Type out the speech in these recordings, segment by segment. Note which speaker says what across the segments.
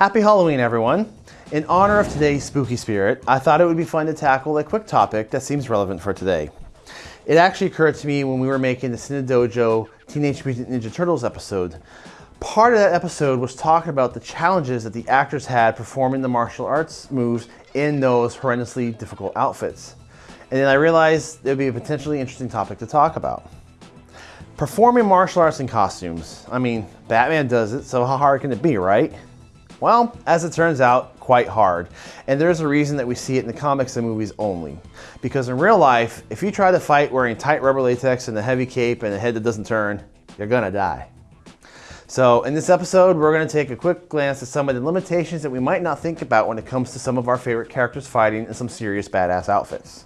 Speaker 1: Happy Halloween, everyone. In honor of today's spooky spirit, I thought it would be fun to tackle a quick topic that seems relevant for today. It actually occurred to me when we were making the Cine Dojo Teenage Mutant Ninja Turtles episode. Part of that episode was talking about the challenges that the actors had performing the martial arts moves in those horrendously difficult outfits. And then I realized it would be a potentially interesting topic to talk about. Performing martial arts in costumes. I mean, Batman does it, so how hard can it be, right? Well, as it turns out, quite hard. And there's a reason that we see it in the comics and movies only. Because in real life, if you try to fight wearing tight rubber latex and a heavy cape and a head that doesn't turn, you're gonna die. So in this episode, we're gonna take a quick glance at some of the limitations that we might not think about when it comes to some of our favorite characters fighting in some serious badass outfits.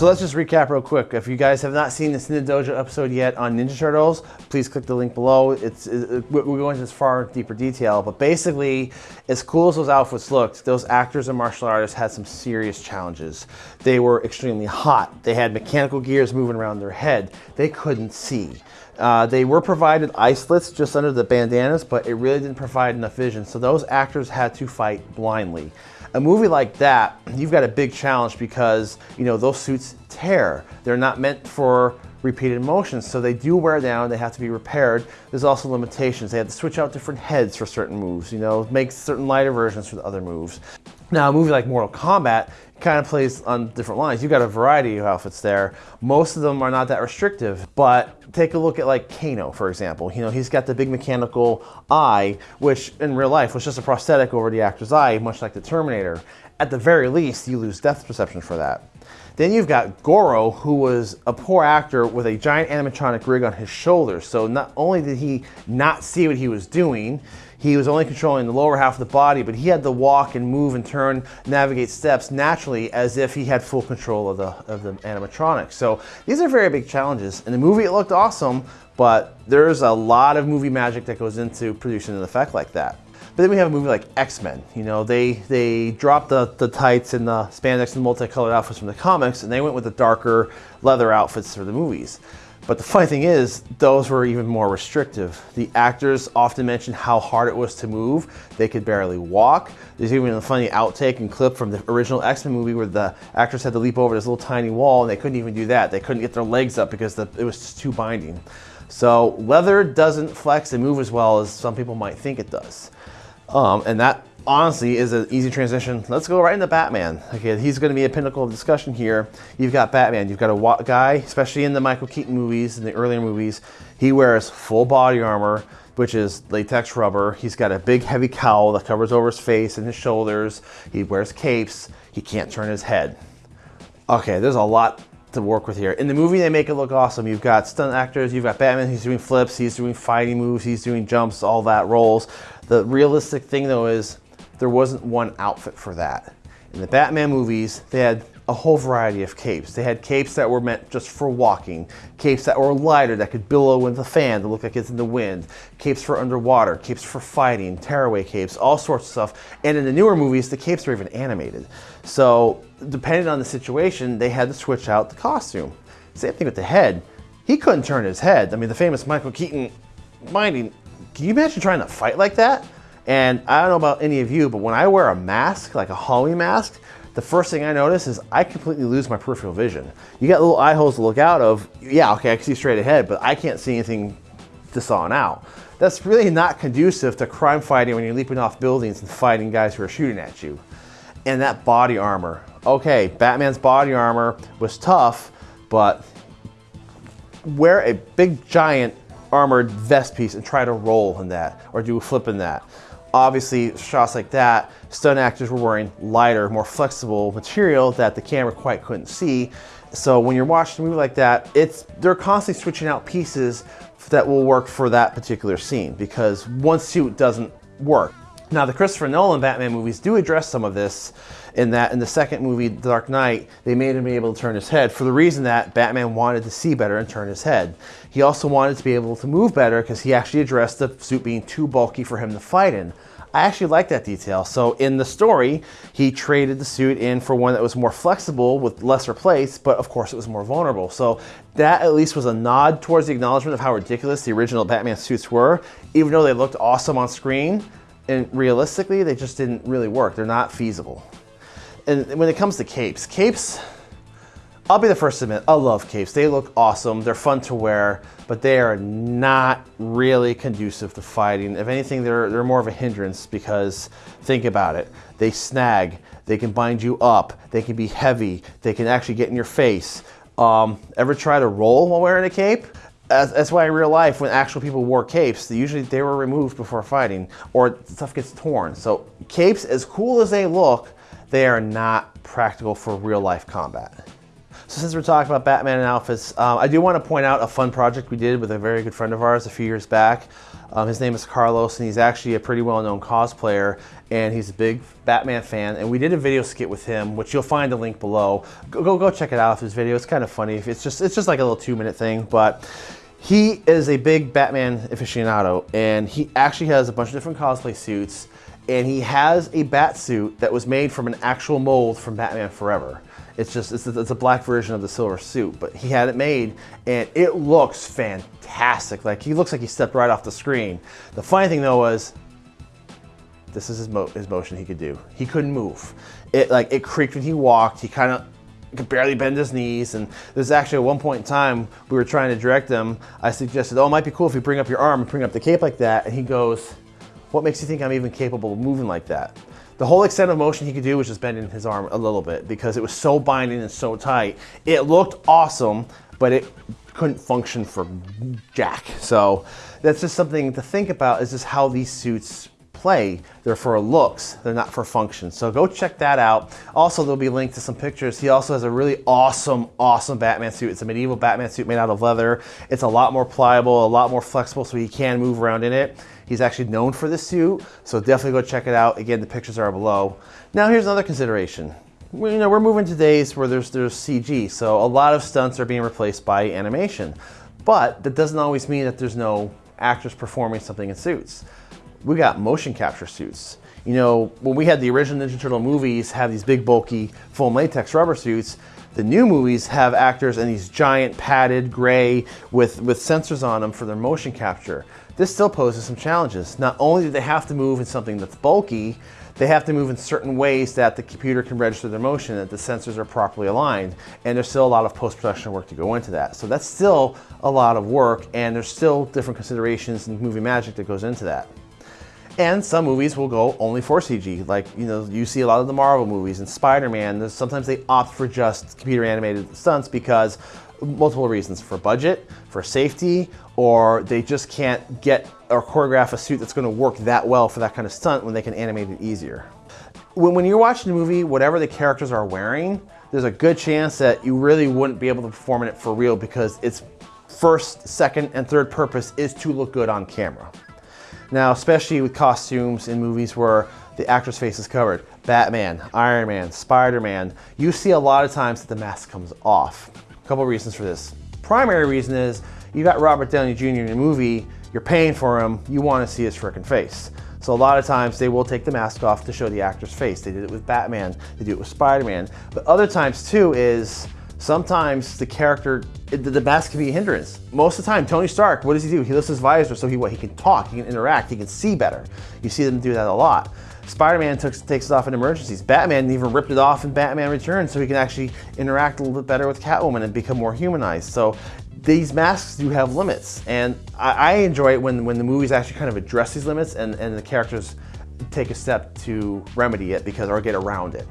Speaker 1: So let's just recap real quick. If you guys have not seen the Cinedojo episode yet on Ninja Turtles, please click the link below. It's it, We're going into this far deeper detail, but basically, as cool as those outfits looked, those actors and martial artists had some serious challenges. They were extremely hot. They had mechanical gears moving around their head. They couldn't see. Uh, they were provided eye slits just under the bandanas, but it really didn't provide enough vision. So those actors had to fight blindly. A movie like that, you've got a big challenge because, you know, those suits tear. They're not meant for repeated motions, so they do wear down, they have to be repaired. There's also limitations. They have to switch out different heads for certain moves, you know, make certain lighter versions for the other moves. Now, a movie like Mortal Kombat kind of plays on different lines. You've got a variety of outfits there. Most of them are not that restrictive, but take a look at like Kano, for example. You know, he's got the big mechanical eye, which in real life was just a prosthetic over the actor's eye, much like the Terminator. At the very least, you lose depth perception for that. Then you've got Goro, who was a poor actor with a giant animatronic rig on his shoulders. So not only did he not see what he was doing, he was only controlling the lower half of the body, but he had to walk and move and turn, navigate steps naturally as if he had full control of the, of the animatronics. So these are very big challenges. In the movie, it looked awesome, but there's a lot of movie magic that goes into producing an effect like that. But then we have a movie like X-Men. You know, they they dropped the, the tights and the spandex and multicolored outfits from the comics, and they went with the darker leather outfits for the movies. But the funny thing is, those were even more restrictive. The actors often mentioned how hard it was to move. They could barely walk. There's even a funny outtake and clip from the original X-Men movie where the actors had to leap over this little tiny wall and they couldn't even do that. They couldn't get their legs up because the, it was just too binding. So leather doesn't flex and move as well as some people might think it does. Um, and that honestly is an easy transition. Let's go right into Batman. Okay, he's going to be a pinnacle of discussion here. You've got Batman. You've got a guy, especially in the Michael Keaton movies, in the earlier movies, he wears full body armor, which is latex rubber. He's got a big heavy cowl that covers over his face and his shoulders. He wears capes. He can't turn his head. Okay, there's a lot to work with here. In the movie, they make it look awesome. You've got stunt actors, you've got Batman, he's doing flips, he's doing fighting moves, he's doing jumps, all that rolls. The realistic thing though is there wasn't one outfit for that. In the Batman movies, they had a whole variety of capes. They had capes that were meant just for walking, capes that were lighter that could billow with the fan to look like it's in the wind, capes for underwater, capes for fighting, tearaway capes, all sorts of stuff. And in the newer movies, the capes were even animated. So depending on the situation, they had to switch out the costume. Same thing with the head. He couldn't turn his head. I mean, the famous Michael Keaton minding, can you imagine trying to fight like that? And I don't know about any of you, but when I wear a mask, like a Halloween mask, the first thing I notice is I completely lose my peripheral vision. You got little eye holes to look out of. Yeah, okay, I can see straight ahead, but I can't see anything this on out. That's really not conducive to crime fighting when you're leaping off buildings and fighting guys who are shooting at you. And that body armor. Okay, Batman's body armor was tough, but wear a big giant armored vest piece and try to roll in that or do a flip in that. Obviously, shots like that, stunt actors were wearing lighter, more flexible material that the camera quite couldn't see. So when you're watching a movie like that, it's they're constantly switching out pieces that will work for that particular scene because one suit doesn't work. Now the Christopher Nolan Batman movies do address some of this in that in the second movie, The Dark Knight, they made him be able to turn his head for the reason that Batman wanted to see better and turn his head. He also wanted to be able to move better because he actually addressed the suit being too bulky for him to fight in. I actually like that detail. So in the story, he traded the suit in for one that was more flexible with lesser plates, but of course it was more vulnerable. So that at least was a nod towards the acknowledgement of how ridiculous the original Batman suits were, even though they looked awesome on screen. And realistically, they just didn't really work. They're not feasible. And when it comes to capes, capes, I'll be the first to admit, I love capes. They look awesome, they're fun to wear, but they are not really conducive to fighting. If anything, they're, they're more of a hindrance because think about it. They snag, they can bind you up, they can be heavy, they can actually get in your face. Um, ever try to roll while wearing a cape? That's why in real life, when actual people wore capes, usually they were removed before fighting or stuff gets torn. So capes, as cool as they look, they are not practical for real life combat. So since we're talking about Batman and outfits, um, I do want to point out a fun project we did with a very good friend of ours a few years back. Um, his name is Carlos and he's actually a pretty well-known cosplayer and he's a big Batman fan and we did a video skit with him which you'll find the link below. Go, go, go check it out his video. It's kind of funny. It's just, it's just like a little two minute thing but he is a big Batman aficionado and he actually has a bunch of different cosplay suits and he has a bat suit that was made from an actual mold from Batman Forever. It's just, it's a, it's a, black version of the silver suit, but he had it made and it looks fantastic. Like he looks like he stepped right off the screen. The funny thing though was, this is his, mo his motion he could do. He couldn't move. It like, it creaked when he walked. He kind of could barely bend his knees. And there's actually at one point in time, we were trying to direct him. I suggested, oh, it might be cool if you bring up your arm and bring up the cape like that. And he goes, what makes you think I'm even capable of moving like that? The whole extent of motion he could do was just bending his arm a little bit because it was so binding and so tight. It looked awesome, but it couldn't function for jack. So that's just something to think about is just how these suits play. They're for looks, they're not for function. So go check that out. Also, there'll be linked to some pictures. He also has a really awesome, awesome Batman suit. It's a medieval Batman suit made out of leather. It's a lot more pliable, a lot more flexible so he can move around in it. He's actually known for this suit, so definitely go check it out. Again, the pictures are below. Now here's another consideration. You know, we're moving to days where there's, there's CG, so a lot of stunts are being replaced by animation. But that doesn't always mean that there's no actors performing something in suits. We got motion capture suits. You know, when we had the original Ninja Turtle movies have these big bulky foam latex rubber suits, the new movies have actors in these giant padded gray with, with sensors on them for their motion capture. This still poses some challenges. Not only do they have to move in something that's bulky, they have to move in certain ways that the computer can register their motion, that the sensors are properly aligned, and there's still a lot of post-production work to go into that. So that's still a lot of work, and there's still different considerations and movie magic that goes into that. And some movies will go only for CG, like you know you see a lot of the Marvel movies and Spider-Man. Sometimes they opt for just computer animated stunts because multiple reasons for budget, for safety, or they just can't get or choreograph a suit that's going to work that well for that kind of stunt when they can animate it easier. When, when you're watching a movie, whatever the characters are wearing, there's a good chance that you really wouldn't be able to perform in it for real because its first, second, and third purpose is to look good on camera. Now, especially with costumes in movies where the actor's face is covered, Batman, Iron Man, Spider-Man, you see a lot of times that the mask comes off. A couple reasons for this. Primary reason is you got Robert Downey Jr. in a movie, you're paying for him, you want to see his freaking face. So a lot of times they will take the mask off to show the actor's face. They did it with Batman, they do it with Spider-Man. But other times too is sometimes the character, the mask can be a hindrance. Most of the time, Tony Stark, what does he do? He lifts his visor so he, what, he can talk, he can interact, he can see better. You see them do that a lot. Spider-Man takes it off in emergencies. Batman even ripped it off in Batman Returns so he can actually interact a little bit better with Catwoman and become more humanized. So these masks do have limits. And I, I, enjoy it when, when the movies actually kind of address these limits and, and the characters take a step to remedy it because or get around it.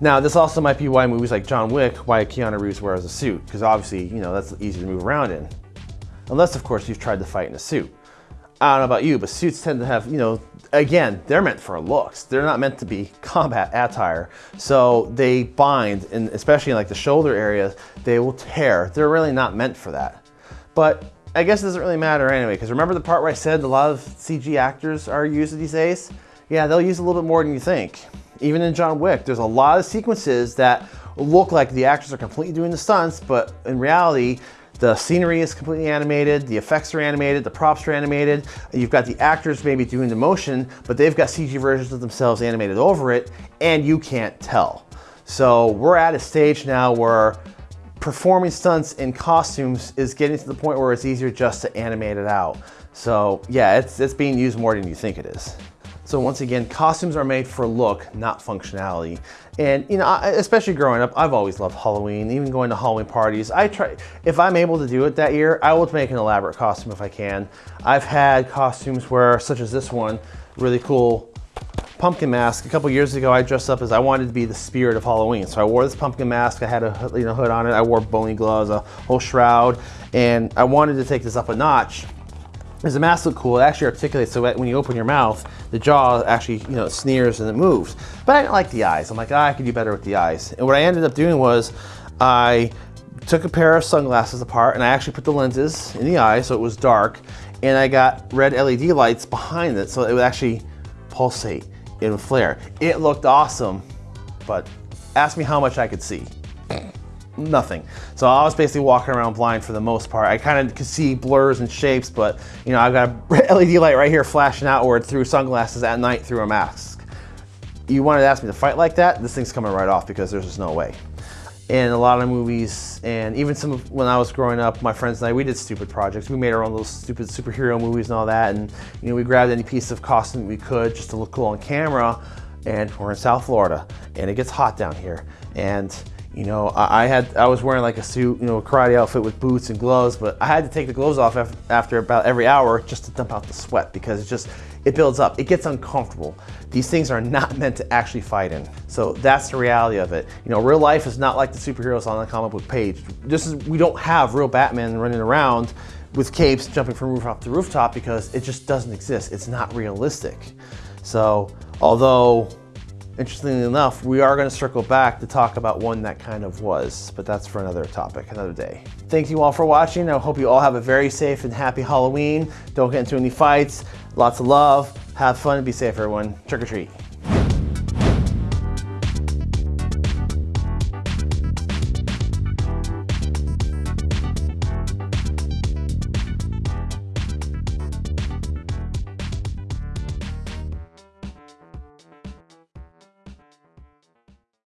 Speaker 1: Now, this also might be why movies like John Wick, why Keanu Reeves wears a suit, because obviously, you know, that's easy to move around in. Unless, of course, you've tried to fight in a suit. I don't know about you, but suits tend to have, you know, again, they're meant for looks. They're not meant to be combat attire. So they bind, and especially in like the shoulder areas, they will tear. They're really not meant for that. But I guess it doesn't really matter anyway, because remember the part where I said a lot of CG actors are used these days? Yeah, they'll use a little bit more than you think. Even in John Wick, there's a lot of sequences that look like the actors are completely doing the stunts, but in reality, The scenery is completely animated, the effects are animated, the props are animated. You've got the actors maybe doing the motion, but they've got CG versions of themselves animated over it, and you can't tell. So we're at a stage now where performing stunts in costumes is getting to the point where it's easier just to animate it out. So yeah, it's, it's being used more than you think it is. So once again, costumes are made for look, not functionality. And you know, especially growing up, I've always loved Halloween, even going to Halloween parties. I try, if I'm able to do it that year, I will make an elaborate costume if I can. I've had costumes where, such as this one, really cool pumpkin mask. A couple years ago, I dressed up as I wanted to be the spirit of Halloween. So I wore this pumpkin mask. I had a you know, hood on it. I wore bony gloves, a whole shroud, and I wanted to take this up a notch. The mask looked cool, it actually articulates so when you open your mouth, the jaw actually, you know, sneers and it moves. But I didn't like the eyes. I'm like, ah, I could do better with the eyes. And what I ended up doing was I took a pair of sunglasses apart and I actually put the lenses in the eye so it was dark and I got red LED lights behind it so it would actually pulsate, and flare. It looked awesome, but ask me how much I could see nothing. So I was basically walking around blind for the most part. I kind of could see blurs and shapes, but you know, I've got a LED light right here flashing outward through sunglasses at night through a mask. You wanted to ask me to fight like that, this thing's coming right off because there's just no way. In a lot of movies, and even some of when I was growing up, my friends and I, we did stupid projects. We made our own little stupid superhero movies and all that, and you know, we grabbed any piece of costume we could just to look cool on camera. And we're in South Florida, and it gets hot down here, and you know, I, I, had I was wearing like a suit, you know, a karate outfit with boots and gloves, but I had to take the gloves off after about every hour just to dump out the sweat because it just it builds up. It gets uncomfortable. These things are not meant to actually fight in. So that's the reality of it. You know, real life is not like the superheroes on the comic book page. This is we don't have real Batman running around with capes jumping from rooftop to rooftop because it just doesn't exist. It's not realistic. So although Interestingly enough, we are going to circle back to talk about one that kind of was, but that's for another topic, another day. Thank you all for watching. I hope you all have a very safe and happy Halloween. Don't get into any fights. Lots of love. Have fun and be safe, everyone. Trick or treat.